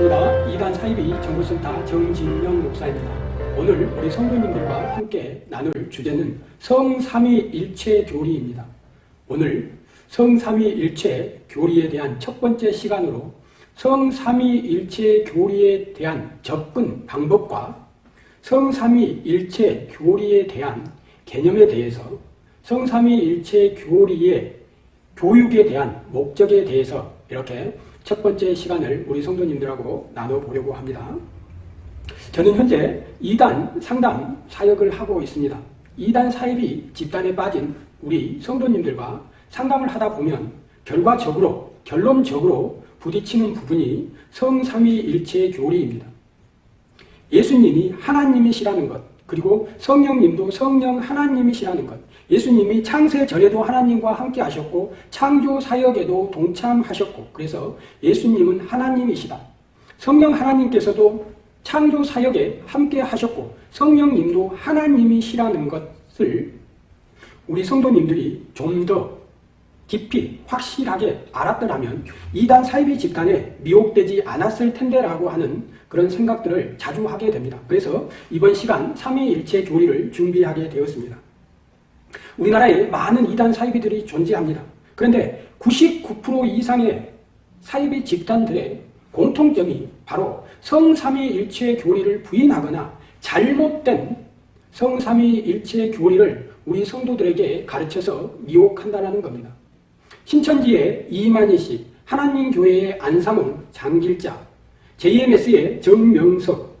반갑습니다. 이단 사이비 정보센터 정진영 목사입니다. 오늘 우리 성도님들과 함께 나눌 주제는 성삼위일체 교리입니다. 오늘 성삼위일체 교리에 대한 첫 번째 시간으로 성삼위일체 교리에 대한 접근 방법과 성삼위일체 교리에 대한 개념에 대해서 성삼위일체 교리의 교육에 대한 목적에 대해서 이렇게 첫 번째 시간을 우리 성도님들하고 나눠보려고 합니다. 저는 현재 2단 상담 사역을 하고 있습니다. 2단 사입이 집단에 빠진 우리 성도님들과 상담을 하다 보면 결과적으로, 결론적으로 부딪히는 부분이 성삼위일체 교리입니다. 예수님이 하나님이시라는 것, 그리고 성령님도 성령 하나님이시라는 것, 예수님이 창세 전에도 하나님과 함께 하셨고 창조 사역에도 동참하셨고 그래서 예수님은 하나님이시다. 성령 하나님께서도 창조 사역에 함께 하셨고 성령님도 하나님이시라는 것을 우리 성도님들이 좀 더 깊이 확실하게 알았더라면 이단 사이비 집단에 미혹되지 않았을 텐데라고 하는 그런 생각들을 자주 하게 됩니다. 그래서 이번 시간 3위일체 교리를 준비하게 되었습니다. 우리나라에 많은 이단 사이비들이 존재합니다. 그런데 99% 이상의 사이비 집단들의 공통점이 바로 성삼위일체 교리를 부인하거나 잘못된 성삼위일체 교리를 우리 성도들에게 가르쳐서 미혹한다는 겁니다. 신천지의 이만희 씨, 하나님 교회의 안상훈, 장길자, JMS의 정명석,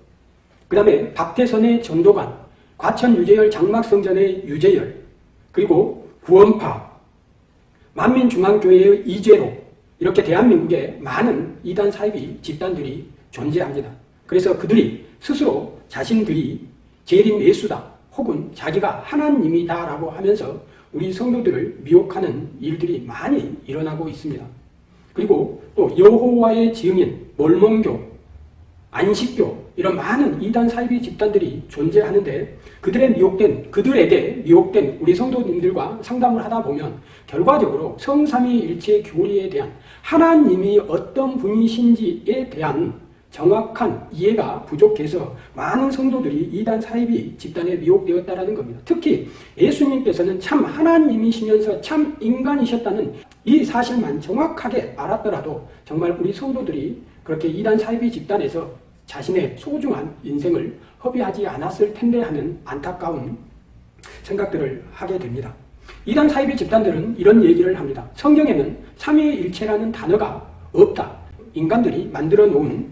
그 다음에 박태선의 전도관, 과천 유재열 장막성전의 유재열, 그리고 구원파, 만민중앙교회의 이재로 이렇게 대한민국에 많은 이단 사이비 집단들이 존재합니다. 그래서 그들이 스스로 자신들이 재림 예수다 혹은 자기가 하나님이다 라고 하면서 우리 성도들을 미혹하는 일들이 많이 일어나고 있습니다. 그리고 또 여호와의 증인, 몰몬교, 안식교 이런 많은 이단 사이비 집단들이 존재하는데 그들의 미혹된 그들에게 미혹된 우리 성도님들과 상담을 하다 보면 결과적으로 성삼위일체 교리에 대한 하나님이 어떤 분이신지에 대한 정확한 이해가 부족해서 많은 성도들이 이단 사이비 집단에 미혹되었다는 겁니다. 특히 예수님께서는 참 하나님이시면서 참 인간이셨다는 이 사실만 정확하게 알았더라도 정말 우리 성도들이 그렇게 이단 사이비 집단에서 자신의 소중한 인생을 허비하지 않았을 텐데 하는 안타까운 생각들을 하게 됩니다. 이단 사이비 집단들은 이런 얘기를 합니다. 성경에는 삼위일체라는 단어가 없다. 인간들이 만들어 놓은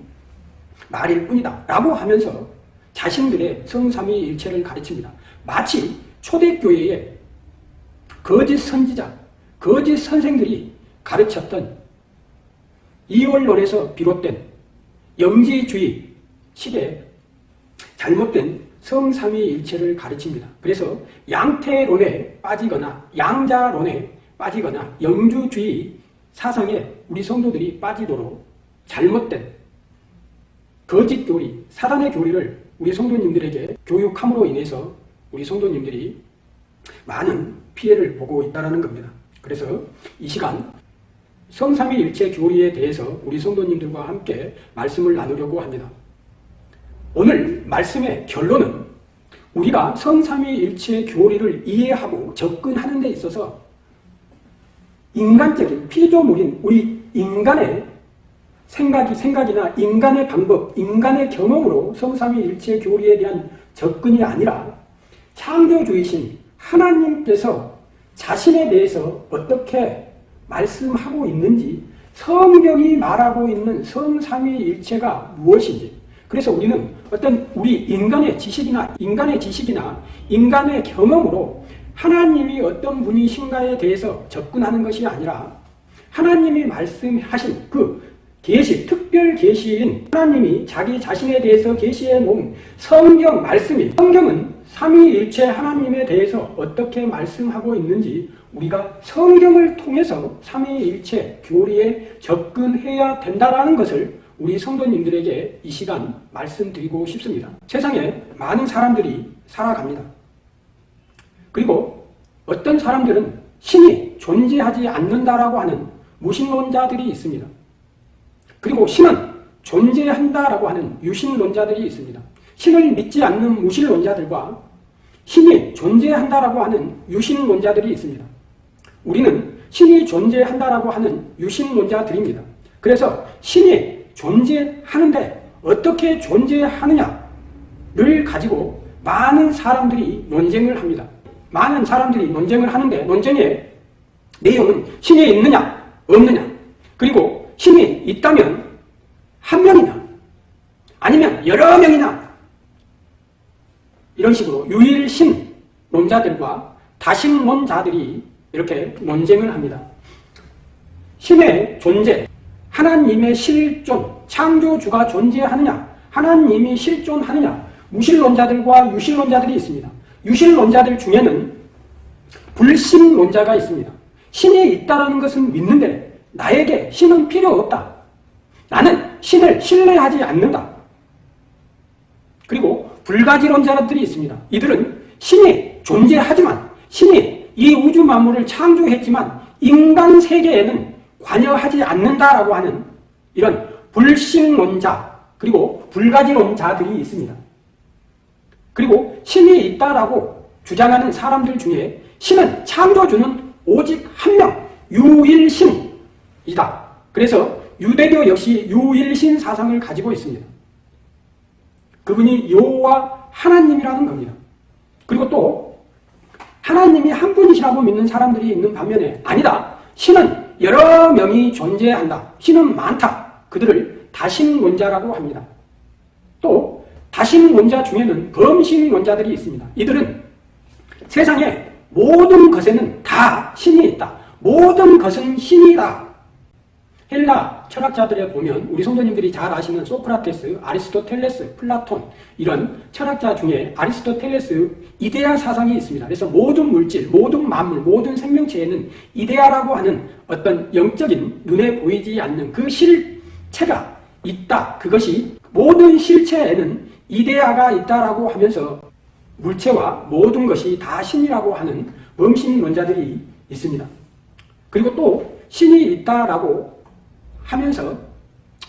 말일 뿐이다. 라고 하면서 자신들의 성삼위일체를 가르칩니다. 마치 초대교회의 거짓 선지자, 거짓 선생들이 가르쳤던 이월론에서 비롯된 영지주의 식의 잘못된 성삼위일체를 가르칩니다. 그래서 양태론에 빠지거나 양자론에 빠지거나 영주주의 사상에 우리 성도들이 빠지도록 잘못된 거짓 교리, 사단의 교리를 우리 성도님들에게 교육함으로 인해서 우리 성도님들이 많은 피해를 보고 있다는 겁니다. 그래서 이 시간 성삼위일체 교리에 대해서 우리 성도님들과 함께 말씀을 나누려고 합니다. 오늘 말씀의 결론은 우리가 성삼위일체 교리를 이해하고 접근하는 데 있어서 인간적인 피조물인 우리 인간의 생각이 생각이나 인간의 방법, 인간의 경험으로 성삼위일체 교리에 대한 접근이 아니라 창조주이신 하나님께서 자신에 대해서 어떻게 말씀하고 있는지 성경이 말하고 있는 성삼위일체가 무엇인지. 그래서 우리는 어떤 우리 인간의 지식이나 인간의 지식이나 인간의 경험으로 하나님이 어떤 분이신가에 대해서 접근하는 것이 아니라 하나님이 말씀하신 그 계시, 특별 계시인 하나님이 자기 자신에 대해서 계시해 놓은 성경 말씀이 성경은 삼위일체 하나님에 대해서 어떻게 말씀하고 있는지 우리가 성경을 통해서 삼위일체 교리에 접근해야 된다는 것을 우리 성도님들에게 이 시간 말씀드리고 싶습니다. 세상에 많은 사람들이 살아갑니다. 그리고 어떤 사람들은 신이 존재하지 않는다라고 하는 무신론자들이 있습니다. 그리고 신은 존재한다라고 하는 유신론자들이 있습니다. 신을 믿지 않는 무신론자들과 신이 존재한다라고 하는 유신론자들이 있습니다. 우리는 신이 존재한다라고 하는 유신론자들입니다. 그래서 신이 존재하는데 어떻게 존재하느냐를 가지고 많은 사람들이 논쟁을 합니다. 많은 사람들이 논쟁을 하는데 논쟁의 내용은 신이 있느냐 없느냐 그리고 신이 있다면 한 명이나 아니면 여러 명이나 이런 식으로 유일신론자들과 다신론자들이 이렇게 논쟁을 합니다. 신의 존재, 하나님의 실존, 창조주가 존재하느냐, 하나님이 실존하느냐, 무신론자들과 유신론자들이 있습니다. 유신론자들 중에는 불신론자가 있습니다. 신이 있다는 것은 믿는데 나에게 신은 필요 없다. 나는 신을 신뢰하지 않는다. 그리고 불가지론자들이 있습니다. 이들은 신이 존재하지만 신이 이 우주 만물을 창조했지만 인간 세계에는 관여하지 않는다라고 하는 이런 불신론자 그리고 불가지론자들이 있습니다. 그리고 신이 있다라고 주장하는 사람들 중에 신은 창조주는 오직 한 명, 유일신이다. 그래서 유대교 역시 유일신 사상을 가지고 있습니다. 그분이 여호와 하나님이라는 겁니다. 그리고 또 하나님이 한 분이시라고 믿는 사람들이 있는 반면에 아니다. 신은 여러 명이 존재한다. 신은 많다. 그들을 다신론자라고 합니다. 또 다신론자 중에는 범신론자들이 있습니다. 이들은 세상에 모든 것에는 다 신이 있다. 모든 것은 신이다. 헬라 철학자들에 보면 우리 성도님들이 잘 아시는 소크라테스, 아리스토텔레스, 플라톤 이런 철학자 중에 아리스토텔레스 이데아 사상이 있습니다. 그래서 모든 물질, 모든 만물, 모든 생명체에는 이데아라고 하는 어떤 영적인 눈에 보이지 않는 그 실체가 있다. 그것이 모든 실체에는 이데아가 있다라고 하면서 물체와 모든 것이 다 신이라고 하는 범신론자들이 있습니다. 그리고 또 신이 있다라고 하면서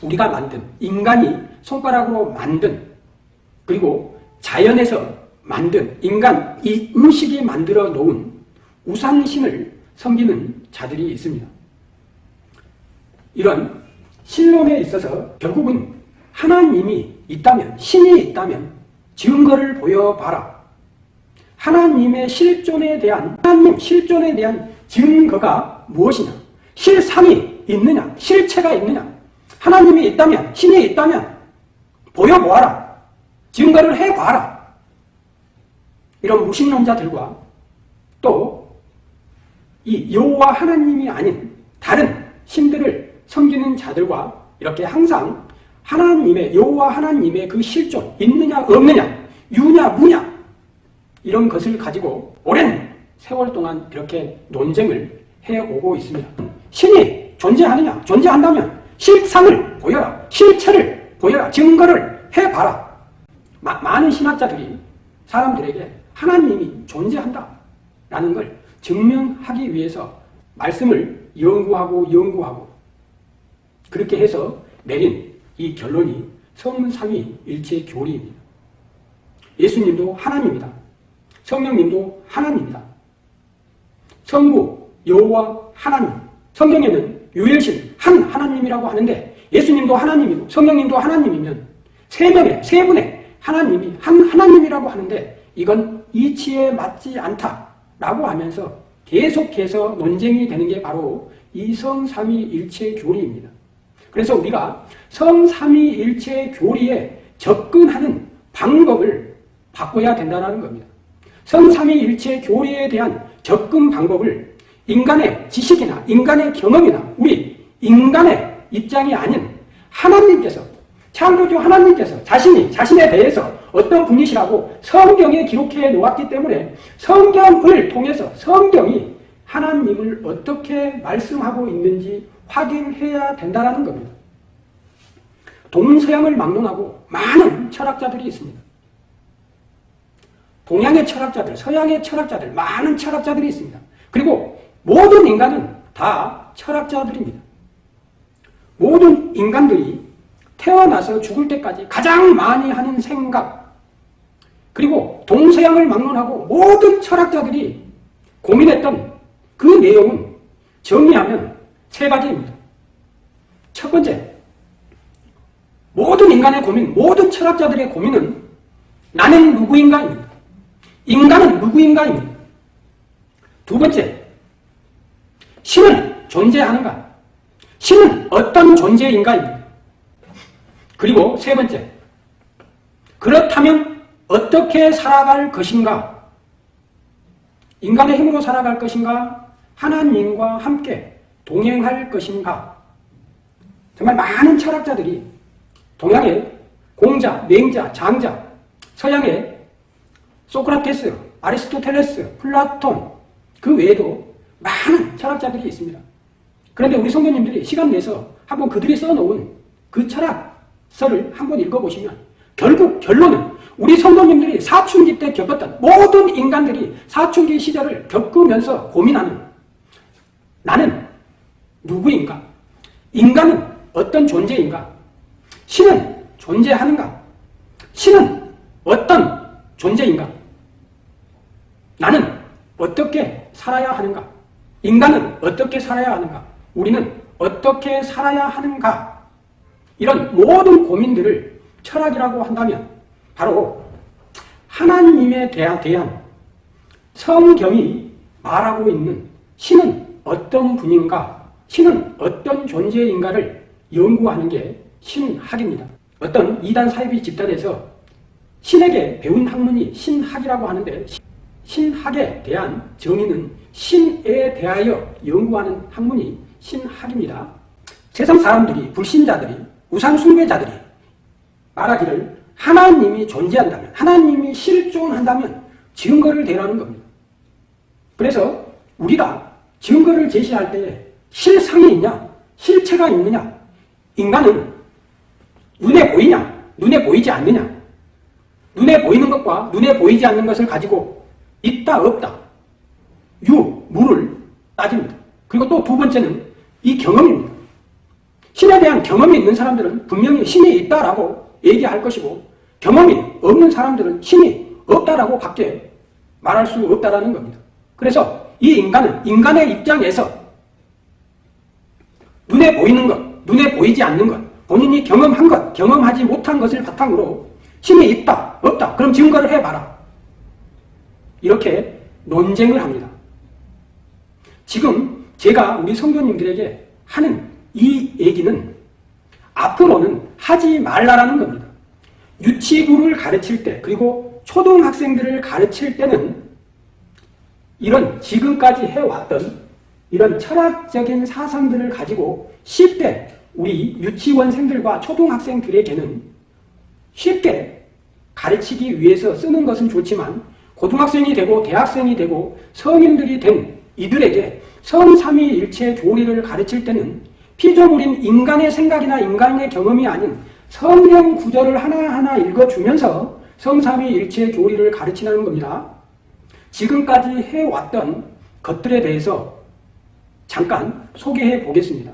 우리가 만든 인간이 손가락으로 만든 그리고 자연에서 만든 인간 이 음식이 만들어 놓은 우상신을 섬기는 자들이 있습니다. 이런 신론에 있어서 결국은 하나님이 있다면 신이 있다면 증거를 보여봐라. 하나님의 실존에 대한 하나님 실존에 대한 증거가 무엇이냐? 실상이 있느냐? 실체가 있느냐? 하나님이 있다면, 신이 있다면 보여보아라. 증거를 해봐라. 이런 무신론자들과 또 이 여호와 하나님이 아닌 다른 신들을 섬기는 자들과 이렇게 항상 하나님의 여호와 하나님의 그 실존 있느냐 없느냐 유냐 무냐 이런 것을 가지고 오랜 세월 동안 이렇게 논쟁을 해오고 있습니다. 신이 존재하느냐? 존재한다면 실상을 보여라. 실체를 보여라. 증거를 해봐라. 마, 많은 신학자들이 사람들에게 하나님이 존재한다. 라는 걸 증명하기 위해서 말씀을 연구하고 연구하고 그렇게 해서 내린 이 결론이 성삼위 일체 교리입니다. 예수님도 하나님이다. 성령님도 하나님이다. 성부, 여호와 하나님. 성경에는 유일신 한 하나님이라고 하는데 예수님도 하나님이고 성령님도 하나님이면 세 명의 세 분의 하나님이 한 하나님이라고 하는데 이건 이치에 맞지 않다라고 하면서 계속해서 논쟁이 되는 게 바로 이 성삼위일체 교리입니다. 그래서 우리가 성삼위일체 교리에 접근하는 방법을 바꿔야 된다는 겁니다. 성삼위일체 교리에 대한 접근 방법을 인간의 지식이나 인간의 경험이나 우리 인간의 입장이 아닌 하나님께서 창조주 하나님께서 자신이 자신에 대해서 어떤 분이시라고 성경에 기록해 놓았기 때문에 성경을 통해서 성경이 하나님을 어떻게 말씀하고 있는지 확인해야 된다는 겁니다. 동서양을 막론하고 많은 철학자들이 있습니다. 동양의 철학자들, 서양의 철학자들, 많은 철학자들이 있습니다. 그리고 모든 인간은 다 철학자들입니다. 모든 인간들이 태어나서 죽을 때까지 가장 많이 하는 생각 그리고 동서양을 막론하고 모든 철학자들이 고민했던 그 내용은 정리하면 세 가지입니다. 첫 번째, 모든 인간의 고민, 모든 철학자들의 고민은 나는 누구인가입니다. 인간은 누구인가입니다. 두 번째, 신은 존재하는가? 신은 어떤 존재인가입니다. 그리고 세 번째, 그렇다면 어떻게 살아갈 것인가? 인간의 힘으로 살아갈 것인가? 하나님과 함께 동행할 것인가? 정말 많은 철학자들이 동양의 공자, 맹자, 장자, 서양의 소크라테스, 아리스토텔레스, 플라톤 그 외에도 많은 철학자들이 있습니다. 그런데 우리 성도님들이 시간 내서 한번 그들이 써놓은 그 철학서를 한번 읽어보시면 결국 결론은 우리 성도님들이 사춘기 때 겪었던 모든 인간들이 사춘기 시절을 겪으면서 고민하는 나는 누구인가? 인간은 어떤 존재인가? 신은 존재하는가? 신은 어떤 존재인가? 나는 어떻게 살아야 하는가? 인간은 어떻게 살아야 하는가? 우리는 어떻게 살아야 하는가? 이런 모든 고민들을 철학이라고 한다면 바로 하나님에 대한 성경이 말하고 있는 신은 어떤 분인가, 신은 어떤 존재인가를 연구하는 게 신학입니다. 어떤 이단 사이비 집단에서 신에게 배운 학문이 신학이라고 하는데 신학에 대한 정의는 신에 대하여 연구하는 학문이 신학입니다. 세상 사람들이, 불신자들이, 우상 숭배자들이 말하기를 하나님이 존재한다면, 하나님이 실존한다면 증거를 대라는 겁니다. 그래서 우리가 증거를 제시할 때 실상이 있냐, 실체가 있느냐, 인간은 눈에 보이냐, 눈에 보이지 않느냐, 눈에 보이는 것과 눈에 보이지 않는 것을 가지고 있다, 없다, 유, 무를 따집니다. 그리고 또 두 번째는 이 경험입니다. 신에 대한 경험이 있는 사람들은 분명히 신이 있다라고 얘기할 것이고 경험이 없는 사람들은 신이 없다라고 밖에 말할 수 없다라는 겁니다. 그래서 이 인간은 인간의 입장에서 눈에 보이는 것, 눈에 보이지 않는 것, 본인이 경험한 것, 경험하지 못한 것을 바탕으로 신이 있다, 없다, 그럼 증거를 해봐라. 이렇게 논쟁을 합니다. 지금 제가 우리 성도님들에게 하는 이 얘기는 앞으로는 하지 말라라는 겁니다. 유치부를 가르칠 때 그리고 초등학생들을 가르칠 때는 이런 지금까지 해왔던 이런 철학적인 사상들을 가지고 쉽게 우리 유치원생들과 초등학생들에게는 쉽게 가르치기 위해서 쓰는 것은 좋지만 고등학생이 되고 대학생이 되고 성인들이 된 이들에게 성삼위일체 조리를 가르칠 때는 피조물인 인간의 생각이나 인간의 경험이 아닌 성경 구절을 하나하나 읽어주면서 성삼위일체 조리를 가르치는 겁니다. 지금까지 해왔던 것들에 대해서 잠깐 소개해 보겠습니다.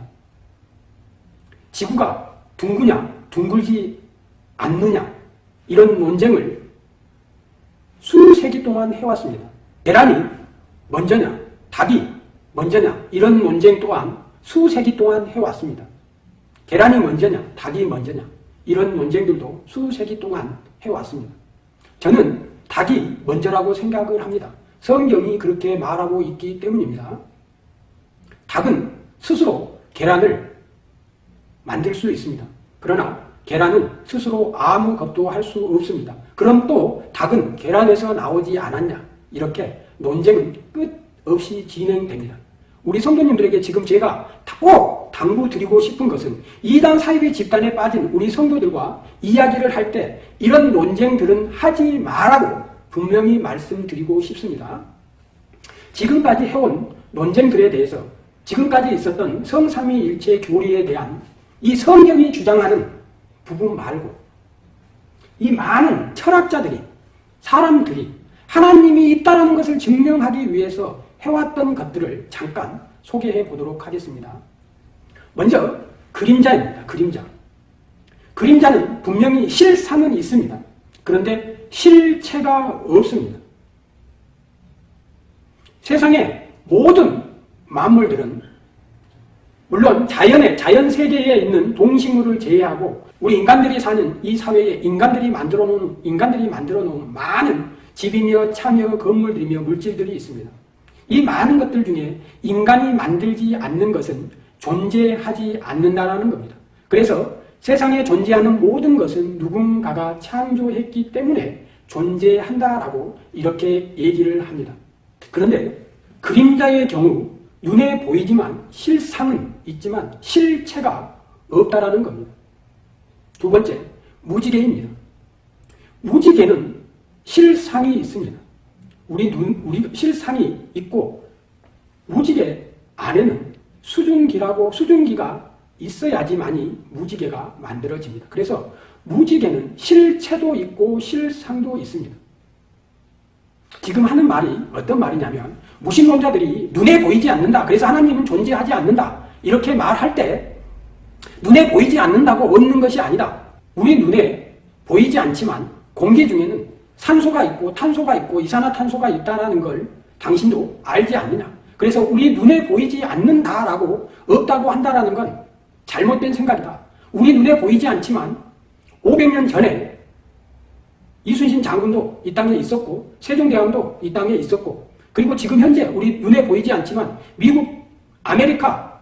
지구가 둥그냐 둥글지 않느냐 이런 논쟁을 수세기 동안 해왔습니다. 계란이 먼저냐 닭이 먼저냐 이런 논쟁 또한 수세기 동안 해왔습니다. 계란이 먼저냐 닭이 먼저냐 이런 논쟁들도 수세기 동안 해왔습니다. 저는 닭이 먼저라고 생각을 합니다. 성경이 그렇게 말하고 있기 때문입니다. 닭은 스스로 계란을 만들 수 있습니다. 그러나 계란은 스스로 아무 것도 할 수 없습니다. 그럼 또 닭은 계란에서 나오지 않았냐 이렇게 논쟁은 끝 없이 진행됩니다. 우리 성도님들에게 지금 제가 꼭 당부드리고 싶은 것은 이단 사이비 집단에 빠진 우리 성도들과 이야기를 할 때 이런 논쟁들은 하지 말라고 분명히 말씀드리고 싶습니다. 지금까지 해온 논쟁들에 대해서 지금까지 있었던 성삼위일체 교리에 대한 이 성경이 주장하는 부분 말고 이 많은 철학자들이 사람들이 하나님이 있다는 것을 증명하기 위해서 해왔던 것들을 잠깐 소개해 보도록 하겠습니다. 먼저 그림자입니다. 그림자. 그림자는 분명히 실상은 있습니다. 그런데 실체가 없습니다. 세상의 모든 만물들은 물론 자연의 자연 세계에 있는 동식물을 제외하고 우리 인간들이 사는 이 사회에 인간들이 만들어 놓은 인간들이 만들어 놓은 많은 집이며 차며 건물들이며 물질들이 있습니다. 이 많은 것들 중에 인간이 만들지 않는 것은 존재하지 않는다는 겁니다. 그래서 세상에 존재하는 모든 것은 누군가가 창조했기 때문에 존재한다라고 이렇게 얘기를 합니다. 그런데 그림자의 경우 눈에 보이지만 실상은 있지만 실체가 없다라는 겁니다. 두 번째, 무지개입니다. 무지개는 실상이 있습니다. 우리 눈, 우리 실상이 있고 무지개 안에는 수증기라고 수증기가 있어야지만이 무지개가 만들어집니다. 그래서 무지개는 실체도 있고 실상도 있습니다. 지금 하는 말이 어떤 말이냐면 무신론자들이 눈에 보이지 않는다. 그래서 하나님은 존재하지 않는다. 이렇게 말할 때 눈에 보이지 않는다고 없는 것이 아니다. 우리 눈에 보이지 않지만 공기 중에는 산소가 있고 탄소가 있고 이산화탄소가 있다는 걸 당신도 알지 않느냐. 그래서 우리 눈에 보이지 않는다라고 없다고 한다는 건 잘못된 생각이다. 우리 눈에 보이지 않지만 500년 전에 이순신 장군도 이 땅에 있었고 세종대왕도 이 땅에 있었고 그리고 지금 현재 우리 눈에 보이지 않지만 미국, 아메리카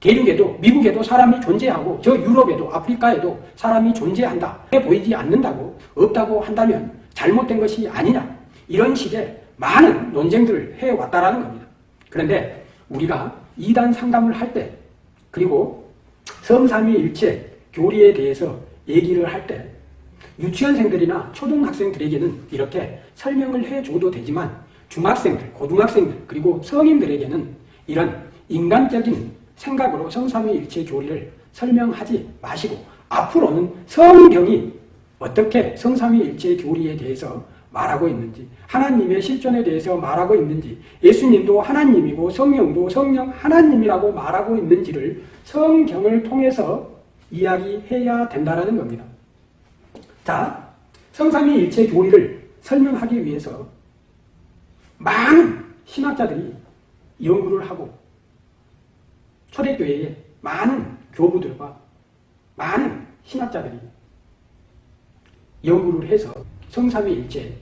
대륙에도 미국에도 사람이 존재하고 저 유럽에도 아프리카에도 사람이 존재한다. 보이지 않는다고 없다고 한다면 잘못된 것이 아니냐. 이런 식의 많은 논쟁들을 해왔다라는 겁니다. 그런데 우리가 이단 상담을 할 때 그리고 성삼위일체 교리에 대해서 얘기를 할 때 유치원생들이나 초등학생들에게는 이렇게 설명을 해줘도 되지만 중학생들, 고등학생들 그리고 성인들에게는 이런 인간적인 생각으로 성삼위일체 교리를 설명하지 마시고 앞으로는 성경이 어떻게 성삼위 일체 교리에 대해서 말하고 있는지 하나님의 실존에 대해서 말하고 있는지 예수님도 하나님이고 성령도 성령 하나님이라고 말하고 있는지를 성경을 통해서 이야기해야 된다는 겁니다. 자, 성삼위일체 교리를 설명하기 위해서 많은 신학자들이 연구를 하고 초대교회에 많은 교부들과 많은 신학자들이 연구를 해서 성삼위일체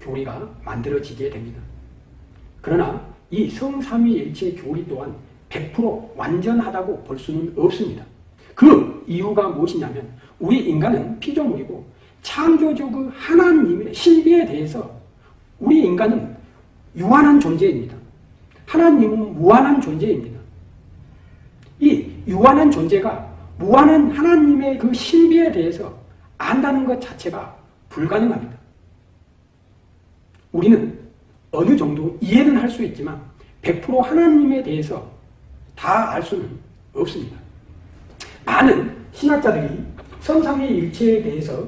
교리가 만들어지게 됩니다. 그러나 이 성삼위일체 교리 또한 100% 완전하다고 볼 수는 없습니다. 그 이유가 무엇이냐면 우리 인간은 피조물이고 창조주 그 하나님의 신비에 대해서 우리 인간은 유한한 존재입니다. 하나님은 무한한 존재입니다. 이 유한한 존재가 무한한 하나님의 그 신비에 대해서 안다는 것 자체가 불가능합니다. 우리는 어느 정도 이해는 할 수 있지만 100% 하나님에 대해서 다 알 수는 없습니다. 많은 신학자들이 성삼의 일체에 대해서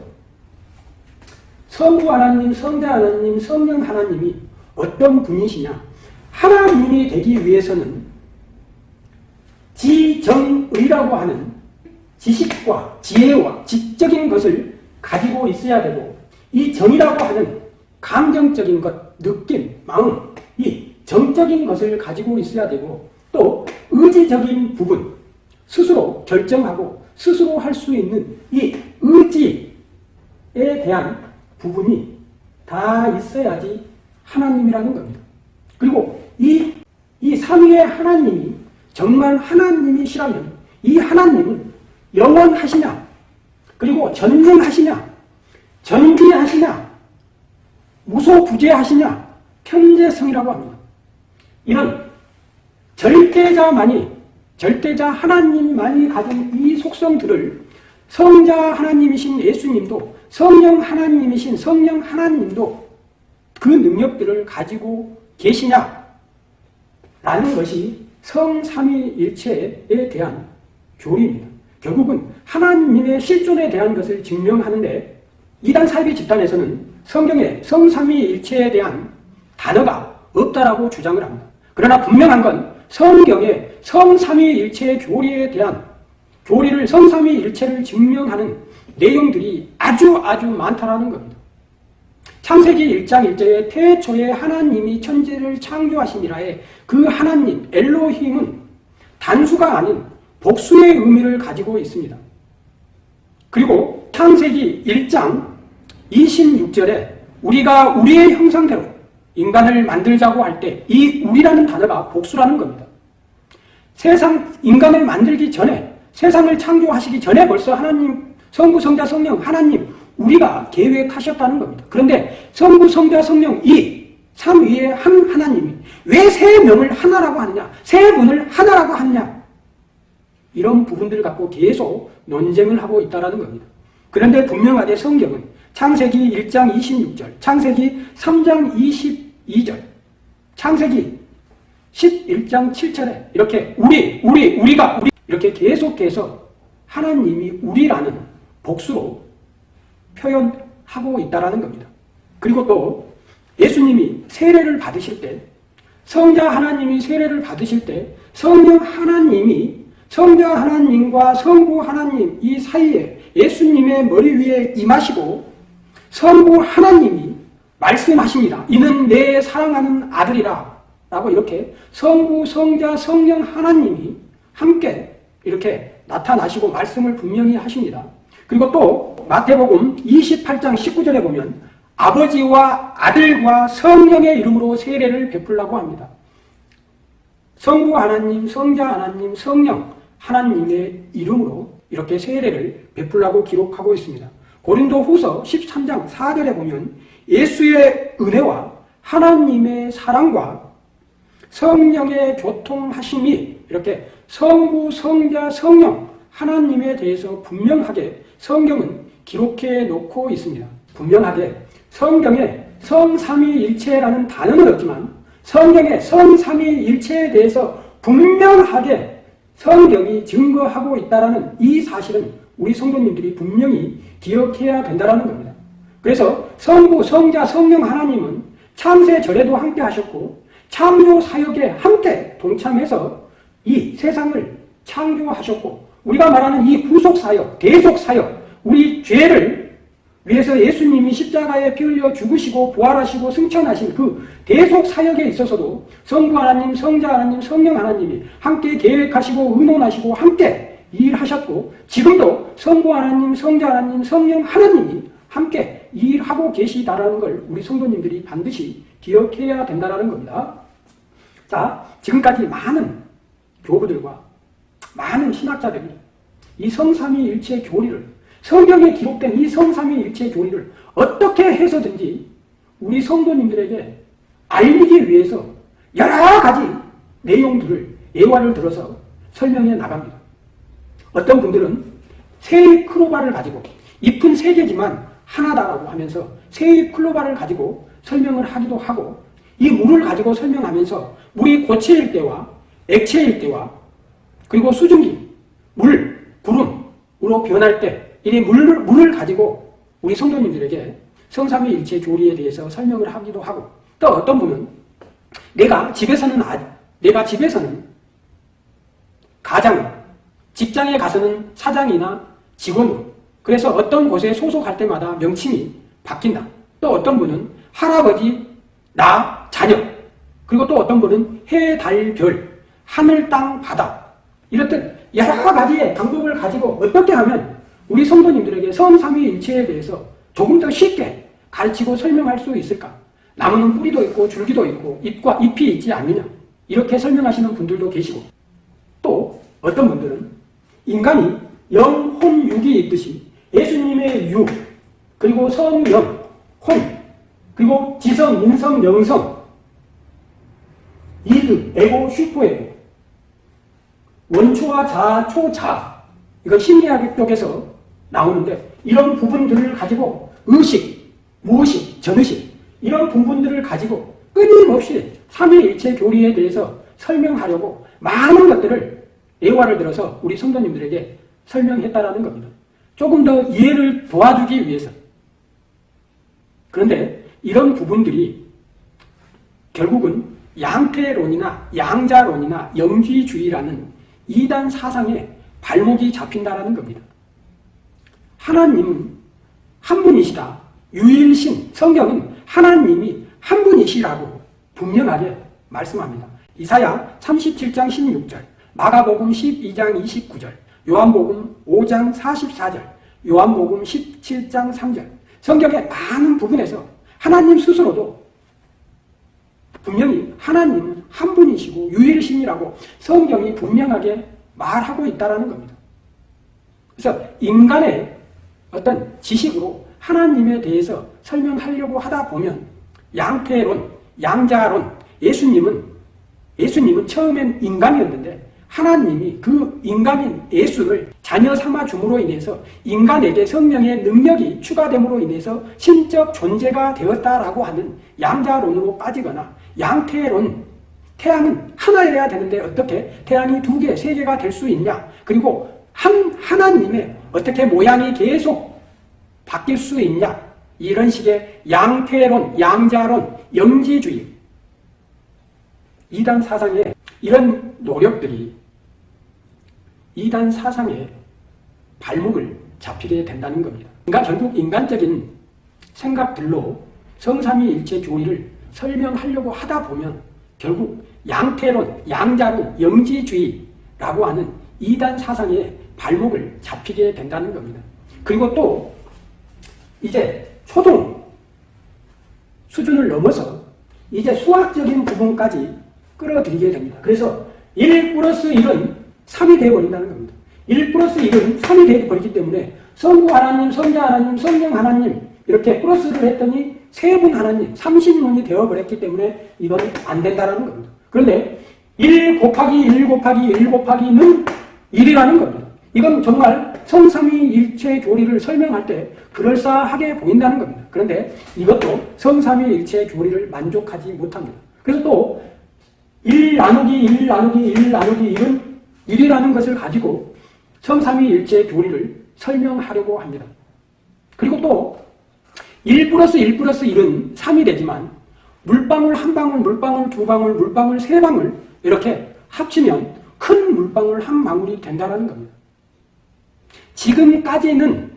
성부 하나님, 성자 하나님, 성령 하나님이 어떤 분이시냐 하나님이 되기 위해서는 지정의라고 하는 지식과 지혜와 지적인 것을 가지고 있어야 되고 이 정이라고 하는 감정적인 것, 느낌, 마음, 이 정적인 것을 가지고 있어야 되고 또 의지적인 부분, 스스로 결정하고 스스로 할 수 있는 이 의지에 대한 부분이 다 있어야지 하나님이라는 겁니다. 그리고 이, 이 삼위의 하나님이 정말 하나님이시라면 이 하나님은 영원하시냐 그리고 전능하시냐 전비하시냐 무소부재하시냐 편재성이라고 합니다. 이런 절대자만이 절대자 하나님만이 가진 이 속성들을 성자 하나님이신 예수님도 성령 하나님이신 성령 하나님도 그 능력들을 가지고 계시냐 라는 것이 성삼위일체에 대한 교리입니다. 결국은 하나님의 실존에 대한 것을 증명하는데 이단 사이비 집단에서는 성경에 성삼위일체에 대한 단어가 없다라고 주장을 합니다. 그러나 분명한 건 성경에 성삼위일체의 교리에 대한 교리를 성삼위일체를 증명하는 내용들이 아주 아주 많다라는 겁니다. 창세기 1장 1절에 태초에 하나님이 천지를 창조하시니라에 그 하나님 엘로힘은 단수가 아닌 복수의 의미를 가지고 있습니다. 그리고 창세기 1장 26절에 우리가 우리의 형상대로 인간을 만들자고 할 때 이 우리라는 단어가 복수라는 겁니다. 세상 인간을 만들기 전에 세상을 창조하시기 전에 벌써 하나님 성부 성자 성령 하나님 우리가 계획하셨다는 겁니다. 그런데 성부 성자 성령 이 삼위의 한 하나님이 왜 세 명을 하나라고 하느냐 세 분을 하나라고 하느냐 이런 부분들을 갖고 계속 논쟁을 하고 있다는 겁니다. 그런데 분명하게 성경은 창세기 1장 26절, 창세기 3장 22절, 창세기 11장 7절에 이렇게 우리, 우리, 우리가, 우리 이렇게 계속해서 하나님이 우리라는 복수로 표현하고 있다는 겁니다. 그리고 또 예수님이 세례를 받으실 때 성자 하나님이 세례를 받으실 때 성령 하나님이 성자 하나님과 성부 하나님 이 사이에 예수님의 머리 위에 임하시고 성부 하나님이 말씀하십니다. 이는 내 사랑하는 아들이라 라고 이렇게 성부, 성자, 성령 하나님이 함께 이렇게 나타나시고 말씀을 분명히 하십니다. 그리고 또 마태복음 28장 19절에 보면 아버지와 아들과 성령의 이름으로 세례를 베풀라고 합니다. 성부 하나님, 성자 하나님, 성령 하나님의 이름으로 이렇게 세례를 베풀라고 기록하고 있습니다. 고린도 후서 13장 4절에 보면 예수의 은혜와 하나님의 사랑과 성령의 교통하심이 이렇게 성부, 성자, 성령 하나님에 대해서 분명하게 성경은 기록해 놓고 있습니다. 분명하게 성경에 성삼위일체라는 단어는 없지만 성경의 성삼위일체에 대해서 분명하게 성경이 증거하고 있다는 이 사실은 우리 성도님들이 분명히 기억해야 된다는 겁니다. 그래서 성부, 성자, 성령 하나님은 창세 절에도 함께 하셨고 창조 사역에 함께 동참해서 이 세상을 창조하셨고 우리가 말하는 이 구속 사역, 대속 사역, 우리 죄를 위해서 예수님이 십자가에 피 흘려 죽으시고 부활하시고 승천하신 그 대속 사역에 있어서도 성부 하나님, 성자 하나님, 성령 하나님이 함께 계획하시고 의논하시고 함께 일하셨고 지금도 성부 하나님, 성자 하나님, 성령 하나님이 함께 일하고 계시다라는 걸 우리 성도님들이 반드시 기억해야 된다는 겁니다. 자, 지금까지 많은 교부들과 많은 신학자들이 이 성삼위일체 교리를 성경에 기록된 이 성삼위일체 교리를 어떻게 해서든지 우리 성도님들에게 알리기 위해서 여러 가지 내용들을 예화를 들어서 설명해 나갑니다. 어떤 분들은 세입 클로바를 가지고 잎은 세 개지만 하나다라고 하면서 세입 클로바를 가지고 설명을 하기도 하고 이 물을 가지고 설명하면서 물이 고체일 때와 액체일 때와 그리고 수증기, 물, 구름으로 변할 때 이 물을, 물을 가지고 우리 성도님들에게 성삼위일체 교리에 대해서 설명을 하기도 하고 또 어떤 분은 내가 집에서는 아, 내가 집에서는 가장 직장에 가서는 사장이나 직원으로 그래서 어떤 곳에 소속할 때마다 명칭이 바뀐다. 또 어떤 분은 할아버지, 나, 자녀 그리고 또 어떤 분은 해, 달, 별, 하늘, 땅, 바다 이렇듯 여러 가지의 방법을 가지고 어떻게 하면 우리 성도님들에게 성삼위 일체에 대해서 조금 더 쉽게 가르치고 설명할 수 있을까? 나무는 뿌리도 있고 줄기도 있고 잎과 잎이 있지 않느냐? 이렇게 설명하시는 분들도 계시고 또 어떤 분들은 인간이 영, 혼, 육이 있듯이 예수님의 육, 그리고 성령, 혼, 그리고 지성, 인성, 영성, 이드, 에고, 슈퍼에고, 원초와 자, 초자, 이거 심리학 쪽에서 나오는데 이런 부분들을 가지고 의식, 무의식, 전의식 이런 부분들을 가지고 끊임없이 삼위일체 교리에 대해서 설명하려고 많은 것들을 예화를 들어서 우리 성도님들에게 설명했다라는 겁니다. 조금 더 이해를 도와주기 위해서. 그런데 이런 부분들이 결국은 양태론이나 양자론이나 영지주의라는 이단 사상에 발목이 잡힌다라는 겁니다. 하나님은 한 분이시다. 유일신 성경은 하나님이 한 분이시라고 분명하게 말씀합니다. 이사야 37장 16절, 마가복음 12장 29절, 요한복음 5장 44절, 요한복음 17장 3절. 성경의 많은 부분에서 하나님 스스로도 분명히 하나님은 한 분이시고 유일신이라고 성경이 분명하게 말하고 있다는 겁니다. 그래서 인간의 어떤 지식으로 하나님에 대해서 설명하려고 하다 보면 양태론, 양자론, 예수님은 예수님은 처음엔 인간이었는데 하나님이 그 인간인 예수를 자녀 삼아 줌으로 인해서 인간에게 성령의 능력이 추가됨으로 인해서 신적 존재가 되었다라고 하는 양자론으로 빠지거나 양태론 태양은 하나여야 되는데 어떻게 태양이 두 개, 세 개가 될 수 있냐? 그리고 한 하나님의 어떻게 모양이 계속 바뀔 수 있냐 이런 식의 양태론, 양자론, 영지주의 이단 사상의 이런 노력들이 이단 사상의 발목을 잡히게 된다는 겁니다. 그러니까 결국 인간적인 생각들로 성삼위일체 교리를 설명하려고 하다 보면 결국 양태론, 양자론, 영지주의라고 하는 이단 사상의 발목을 잡히게 된다는 겁니다. 그리고 또 이제 초등 수준을 넘어서 이제 수학적인 부분까지 끌어들이게 됩니다. 그래서 1 플러스 1은 3이 되어버린다는 겁니다. 1 플러스 1은 3이 되어버리기 때문에 성부 하나님, 성자 하나님, 성령 하나님 이렇게 플러스를 했더니 세 분 하나님, 30분이 되어버렸기 때문에 이건 안 된다는 겁니다. 그런데 1 곱하기 1 곱하기 1 곱하기는 1이라는 겁니다. 이건 정말 성삼위 일체 교리를 설명할 때 그럴싸하게 보인다는 겁니다. 그런데 이것도 성삼위 일체 교리를 만족하지 못합니다. 그래서 또 1 나누기 1 나누기 1 나누기 1은 1이라는 것을 가지고 성삼위 일체 교리를 설명하려고 합니다. 그리고 또 1 플러스 1 플러스 1은 3이 되지만 물방울 한 방울, 물방울 두 방울, 물방울 세 방울 이렇게 합치면 큰 물방울 한 방울이 된다는 겁니다. 지금까지는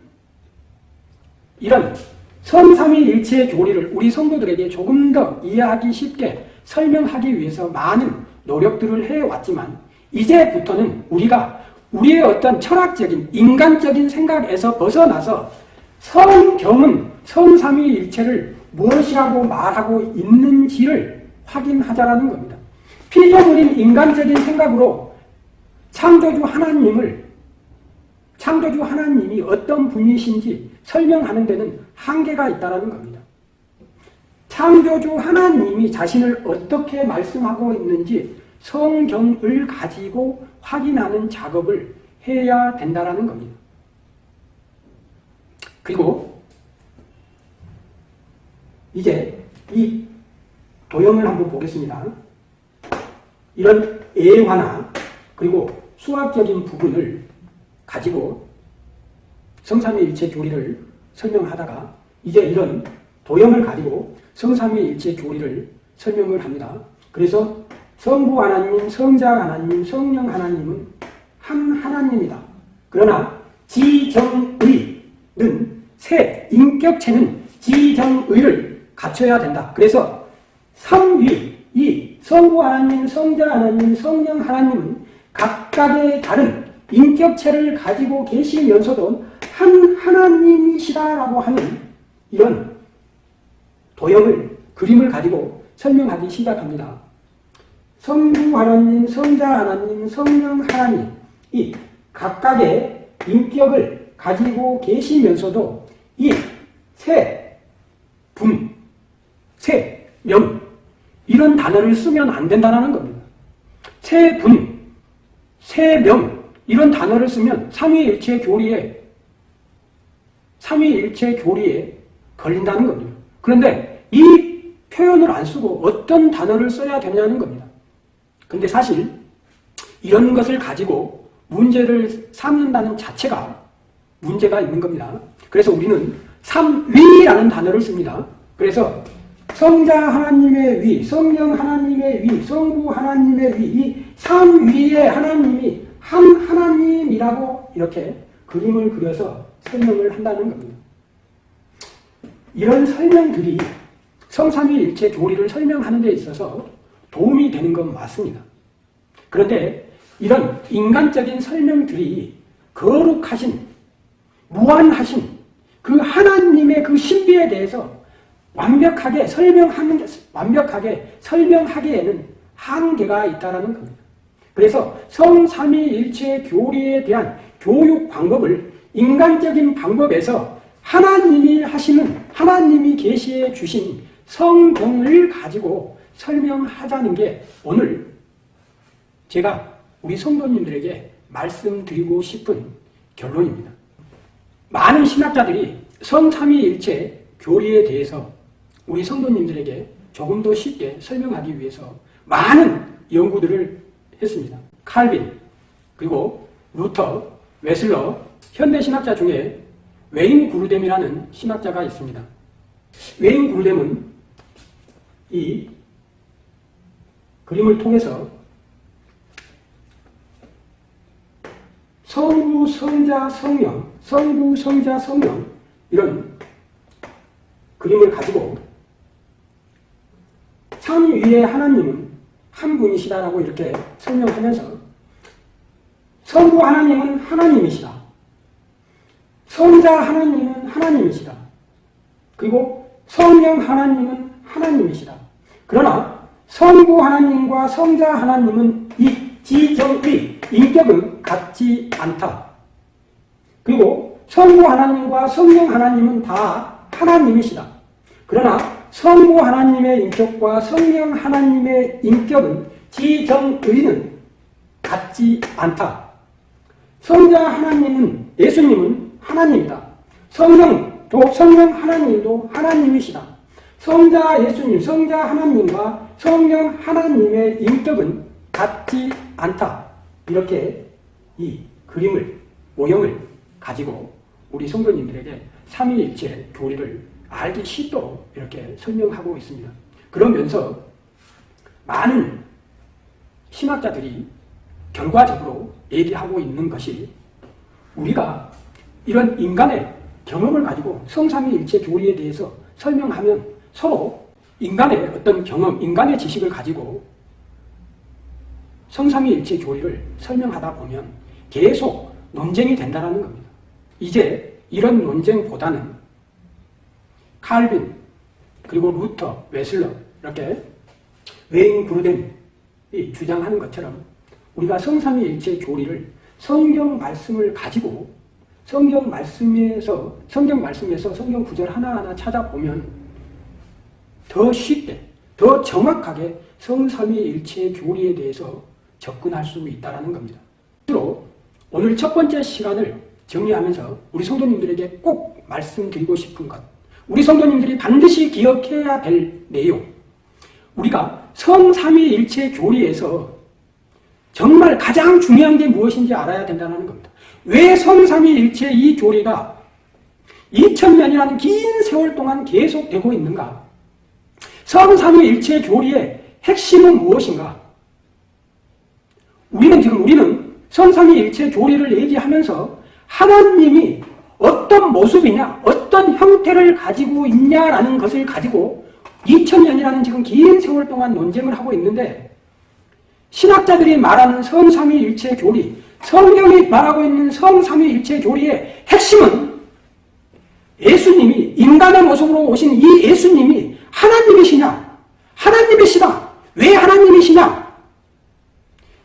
이런 성삼위일체 교리를 우리 성도들에게 조금 더 이해하기 쉽게 설명하기 위해서 많은 노력들을 해왔지만 이제부터는 우리가 우리의 어떤 철학적인 인간적인 생각에서 벗어나서 성경은 성삼위일체를 무엇이라고 말하고 있는지를 확인하자라는 겁니다. 피조물인 인간적인 생각으로 창조주 하나님을 창조주 하나님이 어떤 분이신지 설명하는 데는 한계가 있다는 겁니다. 창조주 하나님이 자신을 어떻게 말씀하고 있는지 성경을 가지고 확인하는 작업을 해야 된다는 겁니다. 그리고 이제 이 도형을 한번 보겠습니다. 이런 애화나 그리고 수학적인 부분을 가지고 성삼위일체 교리를 설명하다가 이제 이런 도형을 가지고 성삼위일체 교리를 설명을 합니다. 그래서 성부 하나님, 성자 하나님, 성령 하나님은 한 하나님이다. 그러나 지정의는 새 인격체는 지정의를 갖춰야 된다. 그래서 삼위, 이 성부 하나님, 성자 하나님, 성령 하나님은 각각의 다른 인격체를 가지고 계시면서도 한 하나님이시다라고 하는 이런 도형을, 그림을 가지고 설명하기 시작합니다. 성부 하나님, 성자 하나님, 성령 하나님 이 각각의 인격을 가지고 계시면서도 이 세, 분, 세, 명 이런 단어를 쓰면 안 된다는 겁니다. 세 분, 세 명 이런 단어를 쓰면 삼위일체 교리에 삼위일체 교리에 걸린다는 겁니다. 그런데 이 표현을 안 쓰고 어떤 단어를 써야 되냐는 겁니다. 근데 사실 이런 것을 가지고 문제를 삼는다는 자체가 문제가 있는 겁니다. 그래서 우리는 삼위라는 단어를 씁니다. 그래서 성자 하나님의 위, 성령 하나님의 위, 성부 하나님의 위, 이 삼위의 하나님이 한 하나님이라고 이렇게 그림을 그려서 설명을 한다는 겁니다. 이런 설명들이 성삼위일체 교리를 설명하는 데 있어서 도움이 되는 건 맞습니다. 그런데 이런 인간적인 설명들이 거룩하신, 무한하신 그 하나님의 그 신비에 대해서 완벽하게 설명하는, 완벽하게 설명하기에는 한계가 있다는 겁니다. 그래서 성삼위일체 교리에 대한 교육 방법을 인간적인 방법에서 하나님이 하시는 하나님이 계시해 주신 성경을 가지고 설명하자는 게 오늘 제가 우리 성도님들에게 말씀드리고 싶은 결론입니다. 많은 신학자들이 성삼위일체 교리에 대해서 우리 성도님들에게 조금 더 쉽게 설명하기 위해서 많은 연구들을 했습니다. 칼빈, 그리고 루터, 웨슬리, 현대 신학자 중에 웨인 그루뎀이라는 신학자가 있습니다. 웨인 그루뎀은 이 그림을 통해서 성부, 성자, 성령, 성부, 성자, 성령 이런 그림을 가지고 참 위에 하나님은 한 분이시다라고 이렇게 설명하면서 성부 하나님은 하나님이시다. 성자 하나님은 하나님이시다. 그리고 성령 하나님은 하나님이시다. 그러나 성부 하나님과 성자 하나님은 이 지정의 인격은 같지 않다. 그리고 성부 하나님과 성령 하나님은 다 하나님이시다. 그러나 성부 하나님의 인격과 성령 하나님의 인격은 지정의는 같지 않다. 성자 하나님은 예수님은 하나님이다. 성령도 성령 하나님도 하나님이시다. 성자 예수님, 성자 하나님과 성령 하나님의 인격은 같지 않다. 이렇게 이 그림을, 모형을 가지고 우리 성도님들에게 삼위일체 교리를 알기 쉽도록 이렇게 설명하고 있습니다. 그러면서 많은 신학자들이 결과적으로 얘기하고 있는 것이 우리가 이런 인간의 경험을 가지고 성삼위일체 교리에 대해서 설명하면 서로 인간의 어떤 경험, 인간의 지식을 가지고 성삼위일체 교리를 설명하다 보면 계속 논쟁이 된다는 겁니다. 이제 이런 논쟁보다는 칼빈, 그리고 루터, 웨슬리 이렇게 웨인 그루뎀이 주장하는 것처럼 우리가 성삼위일체 교리를 성경 말씀을 가지고 성경 말씀에서 성경 말씀에서 성경 구절 하나하나 찾아보면 더 쉽게 더 정확하게 성삼위일체 교리에 대해서 접근할 수 있다는 겁니다. 오늘 첫 번째 시간을 정리하면서 우리 성도님들에게 꼭 말씀드리고 싶은 것 우리 성도님들이 반드시 기억해야 될 내용 우리가 성삼위일체 교리에서 정말 가장 중요한 게 무엇인지 알아야 된다는 겁니다. 왜 성삼위일체 이 교리가 2000년이라는 긴 세월 동안 계속되고 있는가? 성삼위일체 교리의 핵심은 무엇인가? 우리는 지금 우리는 성삼위일체 교리를 얘기하면서 하나님이 어떤 모습이냐, 어떤 형태를 가지고 있냐라는 것을 가지고 2000년이라는 지금 긴 세월 동안 논쟁을 하고 있는데 신학자들이 말하는 성삼위일체 교리, 성경이 말하고 있는 성삼위일체 교리의 핵심은 예수님이 인간의 모습으로 오신 이 예수님이 하나님이시냐? 하나님이시다. 왜 하나님이시냐?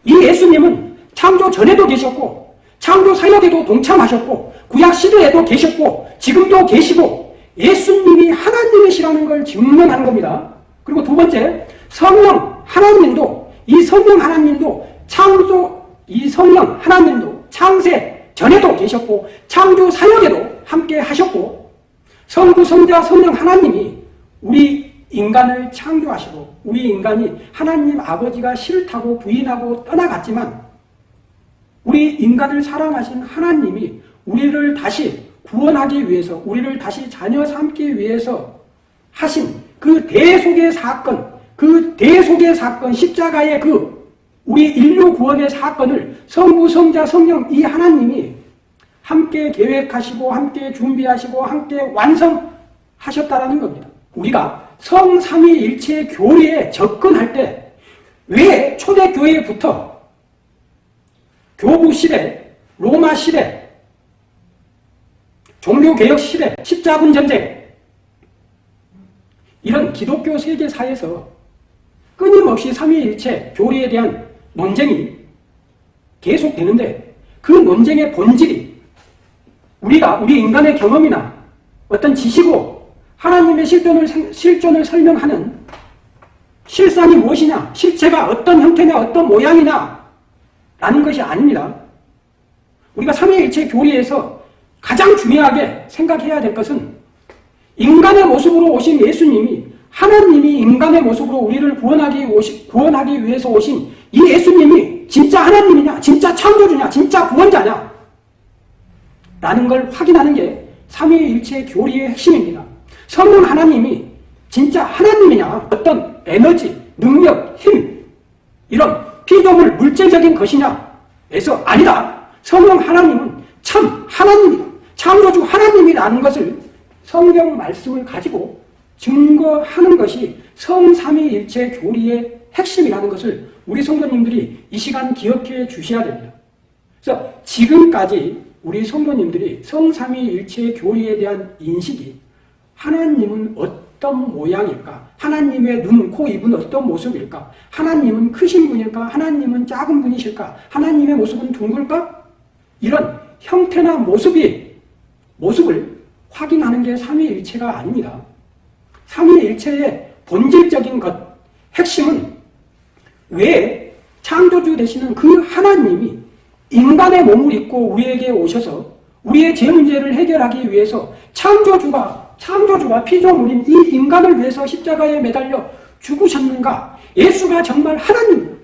이 예수님은 창조 전에도 계셨고 창조 사역에도 동참하셨고 구약 시대에도 계셨고 지금도 계시고 예수님이 하나님이시라는 걸 증명하는 겁니다. 그리고 두 번째 성령 하나님도 이 성령 하나님도 창조 이 성령 하나님도 창세 전에도 계셨고 창조 사역에도 함께 하셨고 성부 성자 성령 하나님이 우리 인간을 창조하시고 우리 인간이 하나님 아버지가 싫다고 부인하고 떠나갔지만 우리 인간을 사랑하신 하나님이 우리를 다시 구원하기 위해서 우리를 다시 자녀 삼기 위해서 하신 그 대속의 사건 그 대속의 사건 십자가의 그 우리 인류 구원의 사건을 성부 성자 성령 이 하나님이 함께 계획하시고 함께 준비하시고 함께 완성하셨다라는 겁니다. 우리가 성삼위일체 교리에 접근할 때 왜 초대교회부터 교부 시대, 로마 시대, 종교개혁 시대, 십자군 전쟁 이런 기독교 세계사에서 끊임없이 삼위일체 교리에 대한 논쟁이 계속되는데 그 논쟁의 본질이 우리가 우리 인간의 경험이나 어떤 지식으로 하나님의 실존을, 실존을 설명하는 실상이 무엇이냐, 실체가 어떤 형태냐, 어떤 모양이냐 라는 것이 아닙니다. 우리가 삼위일체 교리에서 가장 중요하게 생각해야 될 것은 인간의 모습으로 오신 예수님이 하나님이 인간의 모습으로 우리를 구원하기, 오시, 구원하기 위해서 오신 이 예수님이 진짜 하나님이냐, 진짜 창조주냐, 진짜 구원자냐 라는 걸 확인하는 게 삼위일체 교리의 핵심입니다. 성령 하나님이 진짜 하나님이냐, 어떤 에너지, 능력, 힘 이런 피조물 물질적인 것이냐에서 아니다. 성령 하나님은 참 하나님이다. 창조주 하나님이라는 것을 성경 말씀을 가지고 증거하는 것이 성삼위일체 교리의 핵심이라는 것을 우리 성도님들이 이 시간 기억해 주셔야 됩니다. 그래서 지금까지 우리 성도님들이 성삼위일체 교리에 대한 인식이 하나님은 어떤 모양일까? 하나님의 눈, 코, 입은 어떤 모습일까? 하나님은 크신 분일까? 하나님은 작은 분이실까? 하나님의 모습은 둥글까? 이런 형태나 모습이 모습을 확인하는 게 삼위일체가 아닙니다. 삼위일체의 본질적인 것, 핵심은 왜 창조주 되시는 그 하나님이 인간의 몸을 입고 우리에게 오셔서 우리의 죄 문제를 해결하기 위해서 창조주가 창조주와 피조물인 이 인간을 위해서 십자가에 매달려 죽으셨는가? 예수가 정말 하나님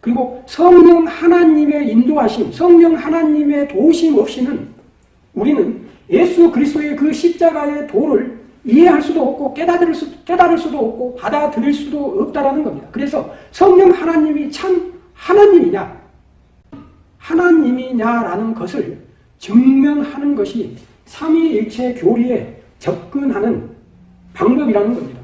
그리고 성령 하나님의 인도하심, 성령 하나님의 도우심 없이는 우리는 예수 그리스도의 그 십자가의 도를 이해할 수도 없고 깨달을, 수, 깨달을 수도 없고 받아들일 수도 없다라는 겁니다. 그래서 성령 하나님이 참 하나님이냐 하나님이냐라는 것을 증명하는 것이 삼위일체 교리에 접근하는 방법이라는 겁니다.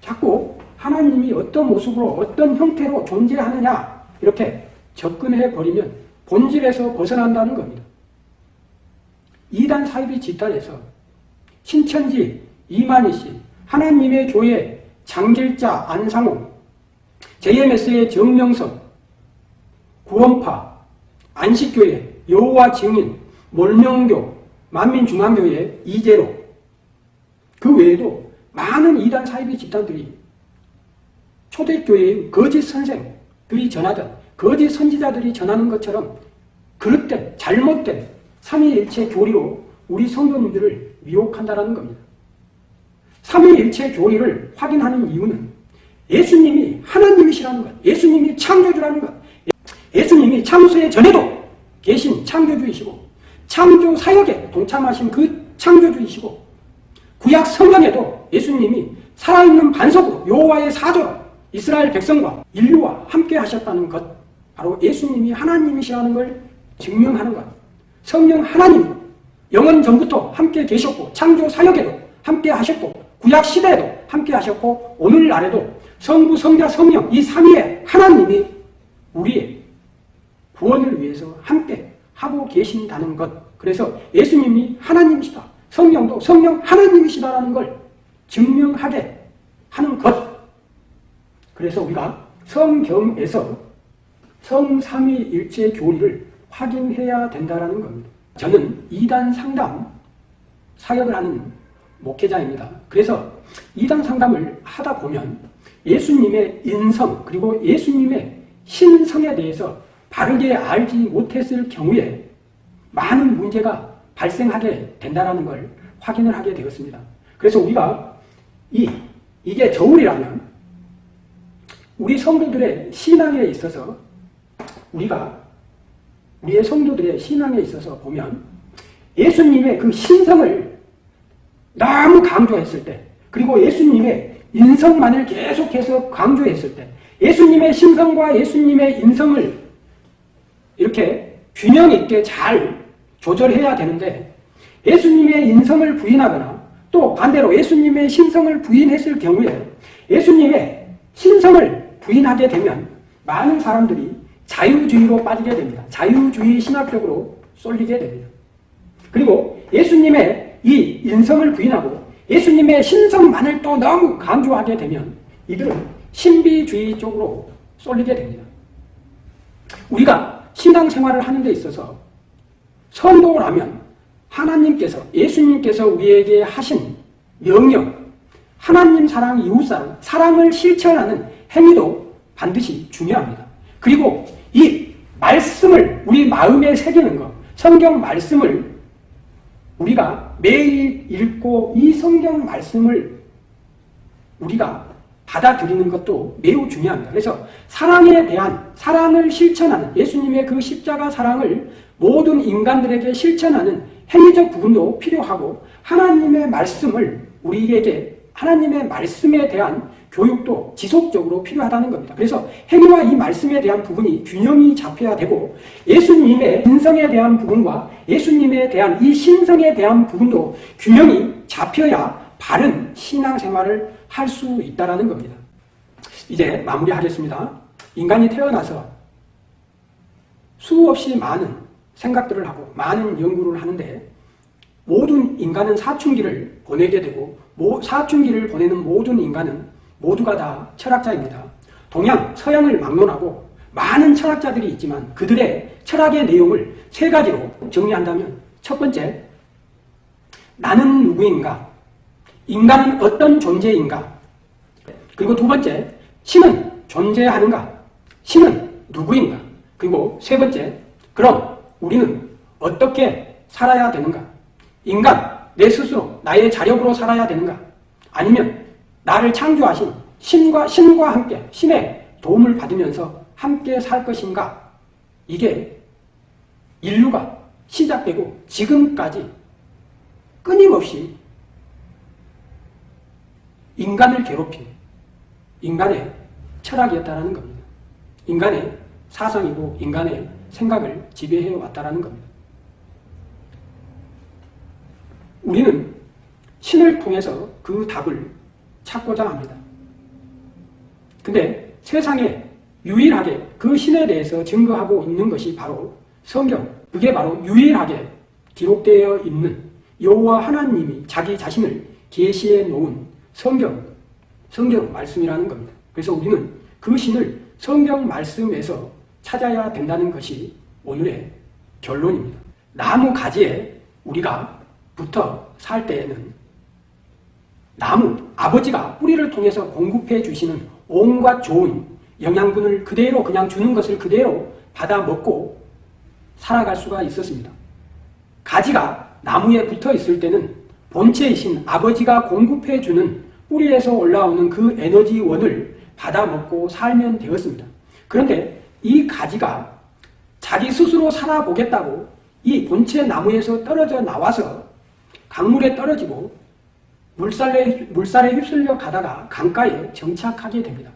자꾸 하나님이 어떤 모습으로 어떤 형태로 존재하느냐 이렇게 접근해 버리면 본질에서 벗어난다는 겁니다. 이단 사이비 집단에서 신천지 이만희 씨, 하나님의 교회 장길자 안상호, JMS의 정명석, 구원파, 안식교회, 여호와 증인, 몰명교, 만민중앙교회 이재로. 그 외에도 많은 이단 사이비 집단들이 초대교회의 거짓 선생들이 전하던 거짓 선지자들이 전하는 것처럼 그릇된 잘못된 삼위일체 교리로 우리 성도님들을 미혹한다는 겁니다. 삼위일체 교리를 확인하는 이유는 예수님이 하나님이시라는 것, 예수님이 창조주라는 것, 예수님이 창세 전에도 계신 창조주이시고 창조 사역에 동참하신 그 창조주이시고 구약 성경에도 예수님이 살아있는 반석으로 여호와의 사조로 이스라엘 백성과 인류와 함께 하셨다는 것 바로 예수님이 하나님이시라는 걸 증명하는 것 성령 하나님 영원 전부터 함께 계셨고 창조 사역에도 함께 하셨고 구약 시대에도 함께 하셨고 오늘날에도 성부 성자 성령 이 삼위의 하나님이 우리의 구원을 위해서 함께 하고 계신다는 것. 그래서 예수님이 하나님이시다. 성령도 성령 하나님이시다라는 걸 증명하게 하는 것. 그래서 우리가 성경에서 성삼위일체 교리를 확인해야 된다는 겁니다. 저는 이단 상담 사역을 하는 목회자입니다. 그래서 이단 상담을 하다 보면 예수님의 인성 그리고 예수님의 신성에 대해서 바르게 알지 못했을 경우에 많은 문제가 발생하게 된다는 걸 확인을 하게 되었습니다. 그래서 우리가 이, 이게 저울이라면 우리 성도들의 신앙에 있어서 우리가 우리의 성도들의 신앙에 있어서 보면 예수님의 그 신성을 너무 강조했을 때 그리고 예수님의 인성만을 계속해서 강조했을 때 예수님의 신성과 예수님의 인성을 이렇게 균형 있게 잘 조절해야 되는데 예수님의 인성을 부인하거나 또 반대로 예수님의 신성을 부인했을 경우에 예수님의 신성을 부인하게 되면 많은 사람들이 자유주의로 빠지게 됩니다. 자유주의 신학적으로 쏠리게 됩니다. 그리고 예수님의 이 인성을 부인하고 예수님의 신성만을 또 너무 강조하게 되면 이들은 신비주의 쪽으로 쏠리게 됩니다. 우리가 신앙생활을 하는 데 있어서 선도라면 하나님께서 예수님께서 우리에게 하신 명령 하나님 사랑, 이웃 사랑, 사랑을 실천하는 행위도 반드시 중요합니다. 그리고 이 말씀을 우리 마음에 새기는 것, 성경 말씀을 우리가 매일 읽고 이 성경 말씀을 우리가 받아들이는 것도 매우 중요합니다. 그래서 사랑에 대한 사랑을 실천하는 예수님의 그 십자가 사랑을 모든 인간들에게 실천하는 행위적 부분도 필요하고 하나님의 말씀을 우리에게 하나님의 말씀에 대한 교육도 지속적으로 필요하다는 겁니다. 그래서 행위와 이 말씀에 대한 부분이 균형이 잡혀야 되고 예수님의 인성에 대한 부분과 예수님에 대한 이 신성에 대한 부분도 균형이 잡혀야 바른 신앙생활을 할 수 있다는 겁니다. 이제 마무리하겠습니다. 인간이 태어나서 수없이 많은 생각들을 하고 많은 연구를 하는데 모든 인간은 사춘기를 보내게 되고 사춘기를 보내는 모든 인간은 모두가 다 철학자입니다. 동양, 서양을 막론하고 많은 철학자들이 있지만 그들의 철학의 내용을 세 가지로 정리한다면 첫 번째, 나는 누구인가? 인간은 어떤 존재인가? 그리고 두 번째, 신은 존재하는가? 신은 누구인가? 그리고 세 번째, 그럼 우리는 어떻게 살아야 되는가? 인간, 내 스스로, 나의 자력으로 살아야 되는가? 아니면 나를 창조하신 신과, 신과 함께, 신의 도움을 받으면서 함께 살 것인가? 이게 인류가 시작되고 지금까지 끊임없이 인간을 괴롭힌 인간의 철학이었다는 겁니다. 인간의 사상이고 인간의 생각을 지배해 왔다는 겁니다. 우리는 신을 통해서 그 답을 찾고자 합니다. 근데 세상에 유일하게 그 신에 대해서 증거하고 있는 것이 바로 성경. 그게 바로 유일하게 기록되어 있는 여호와 하나님이 자기 자신을 계시해 놓은 성경, 성경 말씀이라는 겁니다. 그래서 우리는 그 신을 성경 말씀에서 찾아야 된다는 것이 오늘의 결론입니다. 나무 가지에 우리가 붙어 살 때에는 나무, 아버지가 뿌리를 통해서 공급해 주시는 온갖 좋은 영양분을 그대로 그냥 주는 것을 그대로 받아 먹고 살아갈 수가 있었습니다. 가지가 나무에 붙어 있을 때는 본체이신 아버지가 공급해 주는 뿌리에서 올라오는 그 에너지원을 받아 먹고 살면 되었습니다. 그런데 이 가지가 자기 스스로 살아보겠다고 이 본체 나무에서 떨어져 나와서 강물에 떨어지고 물살에, 물살에 휩쓸려 가다가 강가에 정착하게 됩니다.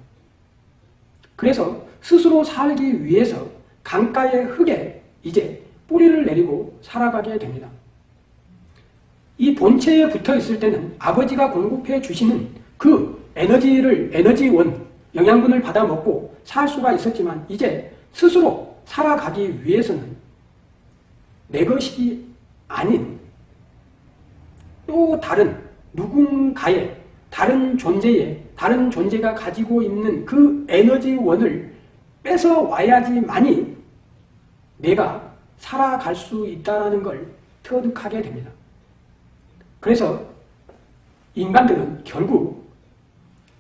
그래서 스스로 살기 위해서 강가의 흙에 이제 뿌리를 내리고 살아가게 됩니다. 이 본체에 붙어 있을 때는 아버지가 공급해 주시는 그 에너지를, 에너지원, 영양분을 받아 먹고 살 수가 있었지만 이제 스스로 살아가기 위해서는 내 것이 아닌 또 다른 누군가의 다른 존재의 다른 존재가 가지고 있는 그 에너지원을 뺏어 와야지만이 내가 살아갈 수 있다는 걸 터득하게 됩니다. 그래서 인간들은 결국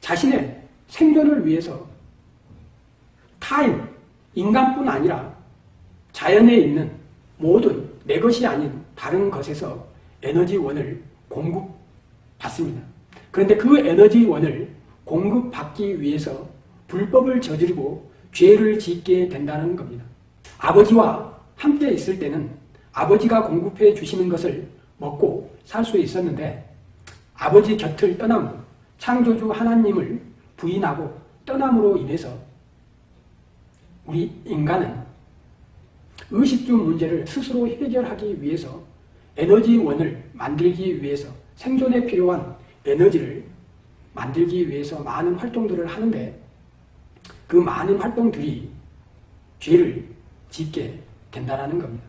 자신의 생존을 위해서 타인, 인간뿐 아니라 자연에 있는 모든 내 것이 아닌 다른 것에서 에너지원을 공급 받습니다. 그런데 그 에너지원을 공급받기 위해서 불법을 저지르고 죄를 짓게 된다는 겁니다. 아버지와 함께 있을 때는 아버지가 공급해 주시는 것을 먹고 살 수 있었는데 아버지 곁을 떠나므로 창조주 하나님을 부인하고 떠남으로 인해서 우리 인간은 의식주 문제를 스스로 해결하기 위해서 에너지원을 만들기 위해서 생존에 필요한 에너지를 만들기 위해서 많은 활동들을 하는데 그 많은 활동들이 죄를 짓게 된다는 겁니다.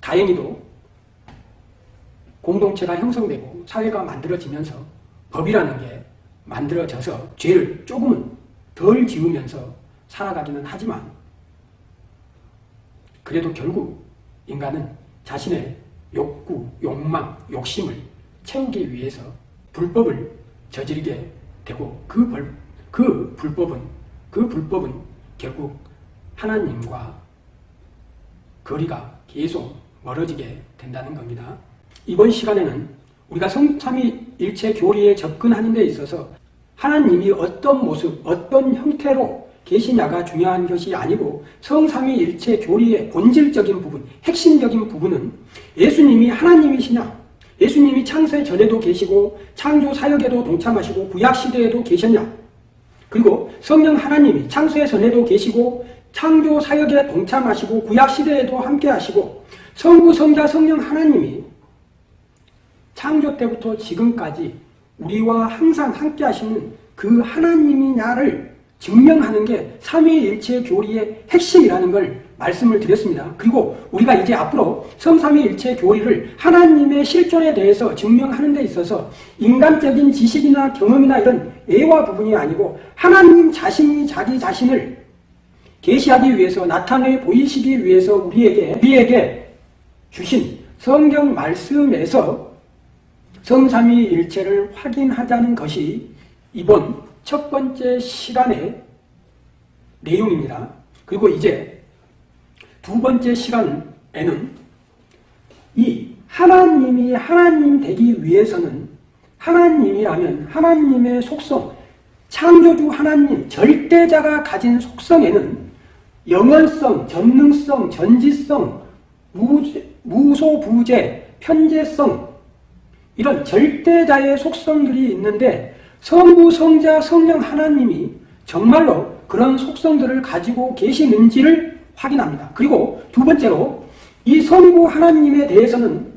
다행히도 공동체가 형성되고 사회가 만들어지면서 법이라는 게 만들어져서 죄를 조금은 덜 지으면서 살아가기는 하지만 그래도 결국 인간은 자신의 욕구, 욕망, 욕심을 채우기 위해서 불법을 저지르게 되고 그, 벌, 그 불법은 그 불법은 결국 하나님과 거리가 계속 멀어지게 된다는 겁니다. 이번 시간에는 우리가 성삼위일체 교리에 접근하는 데 있어서 하나님이 어떤 모습, 어떤 형태로 계시냐가 중요한 것이 아니고 성삼위일체 교리의 본질적인 부분, 핵심적인 부분은 예수님이 하나님이시냐, 예수님이 창세 전에도 계시고 창조 사역에도 동참하시고 구약 시대에도 계셨냐, 그리고 성령 하나님이 창세 전에도 계시고 창조 사역에 동참하시고 구약 시대에도 함께 하시고 성부 성자 성령 하나님이 창조 때부터 지금까지 우리와 항상 함께 하시는 그 하나님이냐를 증명하는 게 삼위일체 교리의 핵심이라는 걸 말씀을 드렸습니다. 그리고 우리가 이제 앞으로 성삼위일체 교리를 하나님의 실존에 대해서 증명하는 데 있어서 인간적인 지식이나 경험이나 이런 애와 부분이 아니고 하나님 자신이 자기 자신을 계시하기 위해서 나타내 보이시기 위해서 우리에게 우리에게 주신 성경 말씀에서 성삼위일체를 확인하자는 것이 이번 첫 번째 시간의 내용입니다. 그리고 이제 두 번째 시간에는 이 하나님이 하나님 되기 위해서는 하나님이라면 하나님의 속성, 창조주 하나님, 절대자가 가진 속성에는 영원성, 전능성, 전지성, 무소부재, 편재성 이런 절대자의 속성들이 있는데 성부, 성자, 성령 하나님이 정말로 그런 속성들을 가지고 계시는지를 확인합니다. 그리고 두 번째로 이 성부 하나님에 대해서는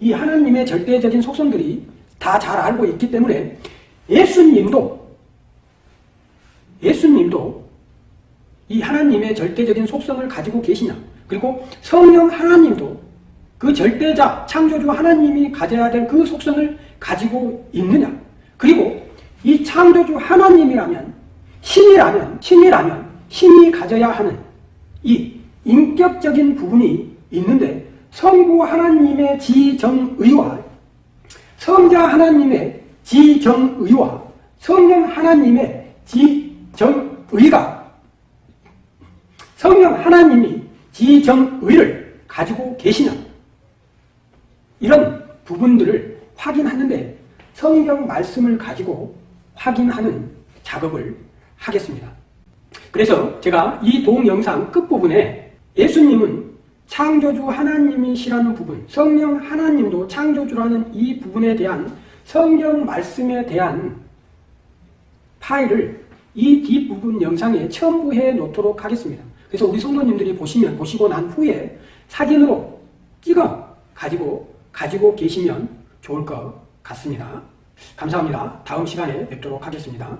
이 하나님의 절대적인 속성들이 다 잘 알고 있기 때문에 예수님도 예수님도 이 하나님의 절대적인 속성을 가지고 계시냐 그리고 성령 하나님도 그 절대자 창조주 하나님이 가져야 될 그 속성을 가지고 있느냐 그리고 이 창조주 하나님이라면 신이라면 신이라면 신이 가져야 하는 이 인격적인 부분이 있는데 성부 하나님의 지정의와 성자 하나님의 지정의와 성령 하나님의 지정의가 성령 하나님이 지정의를 가지고 계시냐 이런 부분들을 확인하는데 성경 말씀을 가지고 확인하는 작업을 하겠습니다. 그래서 제가 이 동영상 끝부분에 예수님은 창조주 하나님이시라는 부분, 성령 하나님도 창조주라는 이 부분에 대한 성경 말씀에 대한 파일을 이 뒷부분 영상에 첨부해 놓도록 하겠습니다. 그래서 우리 성도님들이 보시면 보시고 난 후에 사진으로 찍어 가지고 가지고 계시면 좋을 것 같습니다. 감사합니다. 다음 시간에 뵙도록 하겠습니다.